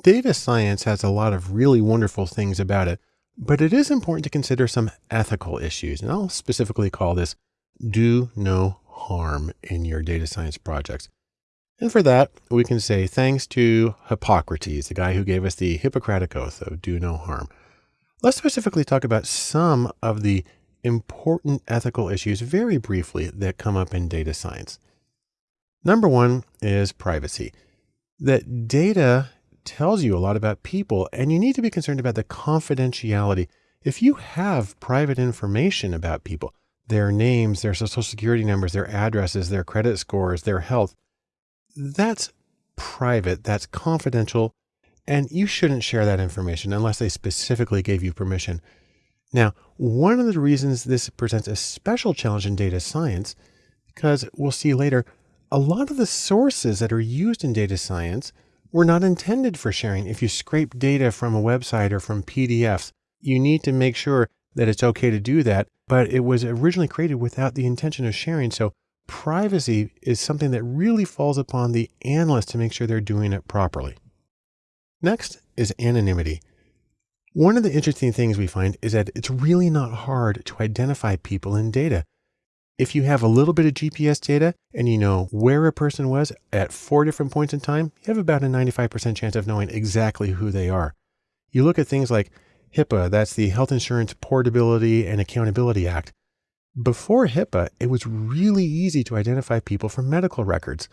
Data science has a lot of really wonderful things about it, but it is important to consider some ethical issues. And I'll specifically call this do no harm in your data science projects. And for that, we can say thanks to Hippocrates, the guy who gave us the Hippocratic Oath of do no harm. Let's specifically talk about some of the important ethical issues very briefly that come up in data science. Number one is privacy. That data tells you a lot about people, and you need to be concerned about the confidentiality. If you have private information about people, their names, their social security numbers, their addresses, their credit scores, their health, that's private, that's confidential, and you shouldn't share that information unless they specifically gave you permission. Now, one of the reasons this presents a special challenge in data science, because we'll see later, a lot of the sources that are used in data science were not intended for sharing. If you scrape data from a website or from PDFs, you need to make sure that it's okay to do that, but it was originally created without the intention of sharing. So privacy is something that really falls upon the analyst to make sure they're doing it properly. Next is anonymity. One of the interesting things we find is that it's really not hard to identify people in data. If you have a little bit of GPS data and you know where a person was at four different points in time, you have about a 95% chance of knowing exactly who they are. You look at things like HIPAA, that's the Health Insurance Portability and Accountability Act. Before HIPAA, it was really easy to identify people from medical records.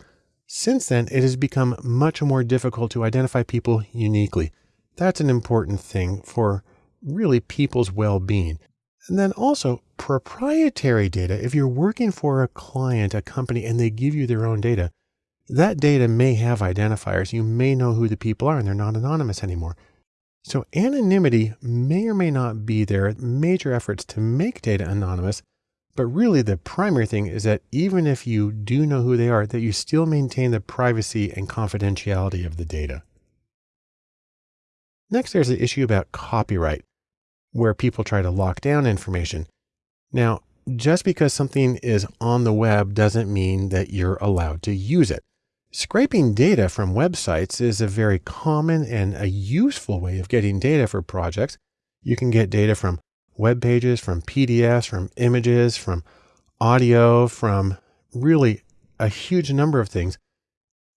Since then, it has become much more difficult to identify people uniquely. That's an important thing for really people's well-being. And then also proprietary data. If you're working for a client, a company, and they give you their own data, that data may have identifiers. You may know who the people are and they're not anonymous anymore. So anonymity may or may not be there. Major efforts to make data anonymous. But really the primary thing is that even if you do know who they are, that you still maintain the privacy and confidentiality of the data. Next, there's the issue about copyright where people try to lock down information. Now, just because something is on the web doesn't mean that you're allowed to use it. Scraping data from websites is a very common and a useful way of getting data for projects. You can get data from web pages, from PDFs, from images, from audio, from really a huge number of things.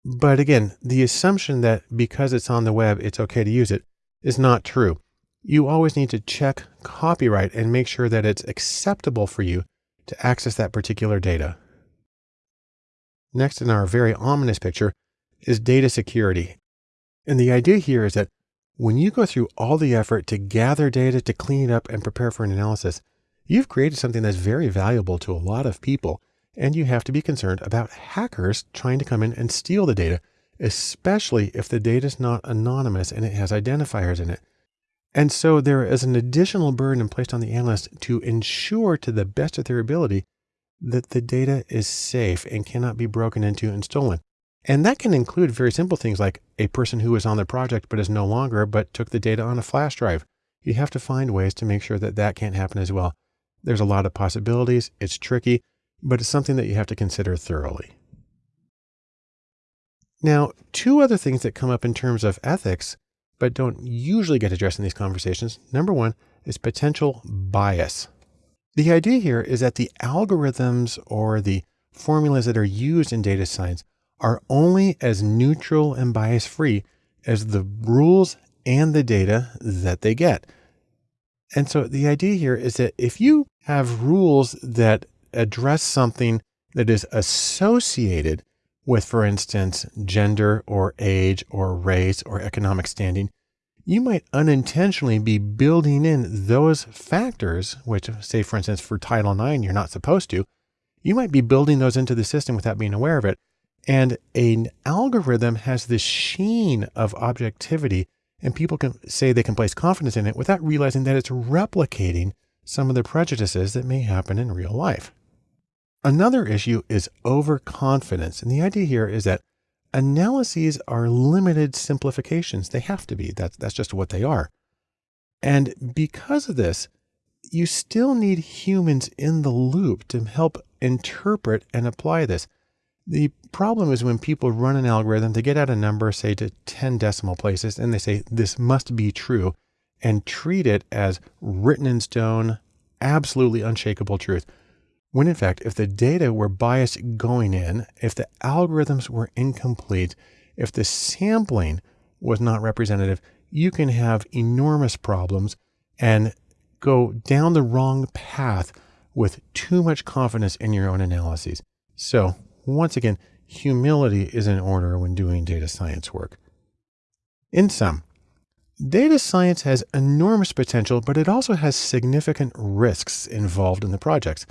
But again, the assumption that because it's on the web, it's okay to use it is not true you always need to check copyright and make sure that it's acceptable for you to access that particular data. Next in our very ominous picture is data security. And the idea here is that when you go through all the effort to gather data, to clean it up and prepare for an analysis, you've created something that's very valuable to a lot of people. And you have to be concerned about hackers trying to come in and steal the data, especially if the data is not anonymous and it has identifiers in it. And so there is an additional burden placed on the analyst to ensure to the best of their ability that the data is safe and cannot be broken into and stolen. And that can include very simple things like a person who is on the project but is no longer, but took the data on a flash drive. You have to find ways to make sure that that can't happen as well. There's a lot of possibilities. It's tricky, but it's something that you have to consider thoroughly. Now, two other things that come up in terms of ethics but don't usually get addressed in these conversations. Number one is potential bias. The idea here is that the algorithms or the formulas that are used in data science are only as neutral and bias free as the rules and the data that they get. And so the idea here is that if you have rules that address something that is associated with, for instance, gender or age or race or economic standing, you might unintentionally be building in those factors, which say, for instance, for Title IX, you're not supposed to, you might be building those into the system without being aware of it. And an algorithm has this sheen of objectivity and people can say they can place confidence in it without realizing that it's replicating some of the prejudices that may happen in real life. Another issue is overconfidence. And the idea here is that analyses are limited simplifications. They have to be. That's, that's just what they are. And because of this, you still need humans in the loop to help interpret and apply this. The problem is when people run an algorithm to get out a number, say to 10 decimal places, and they say this must be true and treat it as written in stone, absolutely unshakable truth. When in fact, if the data were biased going in, if the algorithms were incomplete, if the sampling was not representative, you can have enormous problems and go down the wrong path with too much confidence in your own analyses. So once again, humility is in order when doing data science work. In sum, data science has enormous potential, but it also has significant risks involved in the projects.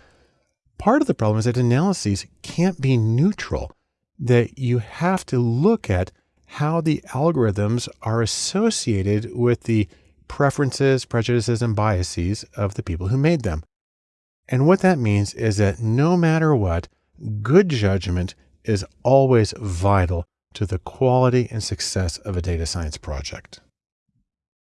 Part of the problem is that analyses can't be neutral, that you have to look at how the algorithms are associated with the preferences, prejudices, and biases of the people who made them. And what that means is that no matter what, good judgment is always vital to the quality and success of a data science project.